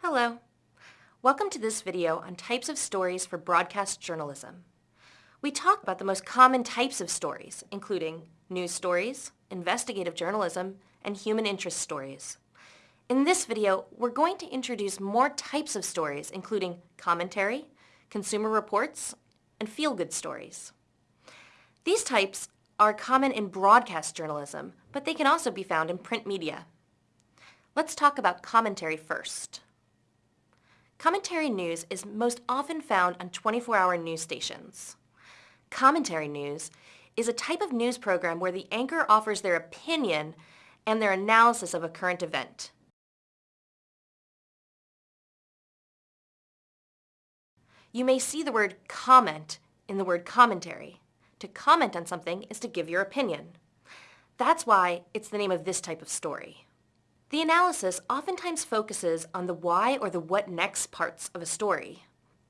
Hello. Welcome to this video on types of stories for broadcast journalism. We talk about the most common types of stories, including news stories, investigative journalism, and human interest stories. In this video, we're going to introduce more types of stories, including commentary, consumer reports, and feel-good stories. These types are common in broadcast journalism, but they can also be found in print media. Let's talk about commentary first. Commentary news is most often found on 24-hour news stations. Commentary news is a type of news program where the anchor offers their opinion and their analysis of a current event. You may see the word comment in the word commentary. To comment on something is to give your opinion. That's why it's the name of this type of story. The analysis oftentimes focuses on the why or the what next parts of a story.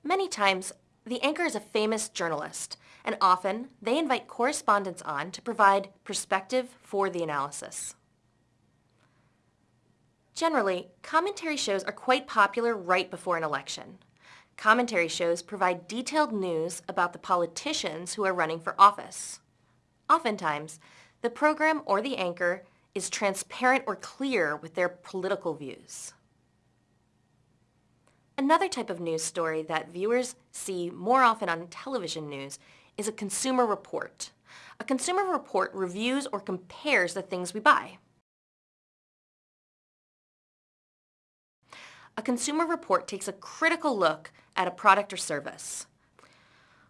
Many times, the anchor is a famous journalist, and often they invite correspondents on to provide perspective for the analysis. Generally, commentary shows are quite popular right before an election. Commentary shows provide detailed news about the politicians who are running for office. Oftentimes, the program or the anchor is transparent or clear with their political views. Another type of news story that viewers see more often on television news is a consumer report. A consumer report reviews or compares the things we buy. A consumer report takes a critical look at a product or service.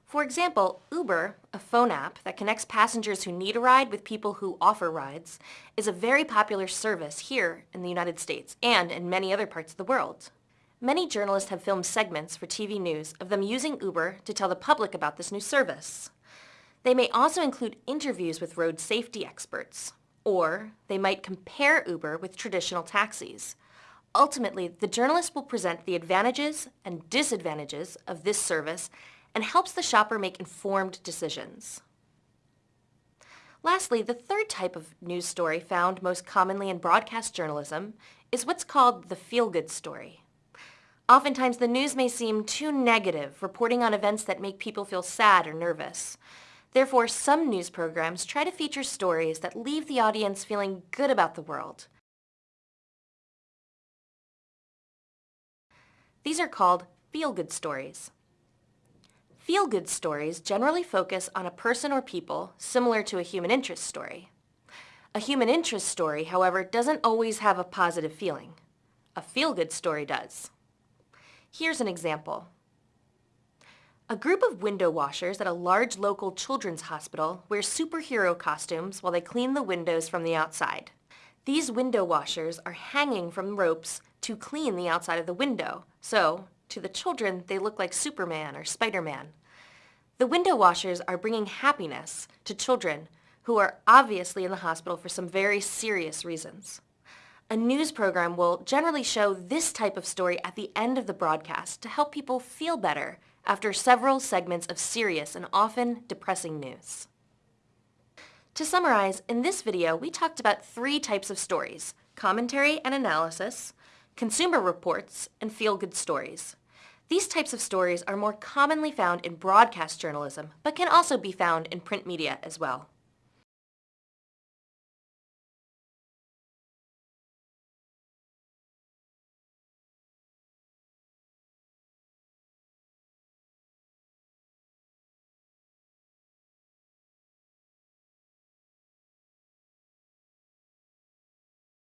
For example, Uber, a phone app that connects passengers who need a ride with people who offer rides, is a very popular service here in the United States and in many other parts of the world. Many journalists have filmed segments for TV news of them using Uber to tell the public about this new service. They may also include interviews with road safety experts, or they might compare Uber with traditional taxis. Ultimately, the journalist will present the advantages and disadvantages of this service and helps the shopper make informed decisions. Lastly, the third type of news story found most commonly in broadcast journalism is what's called the feel-good story. Oftentimes, the news may seem too negative, reporting on events that make people feel sad or nervous. Therefore, some news programs try to feature stories that leave the audience feeling good about the world. These are called feel-good stories. Feel-good stories generally focus on a person or people similar to a human interest story. A human interest story, however, doesn't always have a positive feeling. A feel-good story does. Here's an example. A group of window washers at a large local children's hospital wear superhero costumes while they clean the windows from the outside. These window washers are hanging from ropes to clean the outside of the window, so to the children, they look like Superman or Spider-Man. The window washers are bringing happiness to children who are obviously in the hospital for some very serious reasons. A news program will generally show this type of story at the end of the broadcast to help people feel better after several segments of serious and often depressing news. To summarize, in this video we talked about three types of stories, commentary and analysis, consumer reports, and feel-good stories. These types of stories are more commonly found in broadcast journalism, but can also be found in print media as well.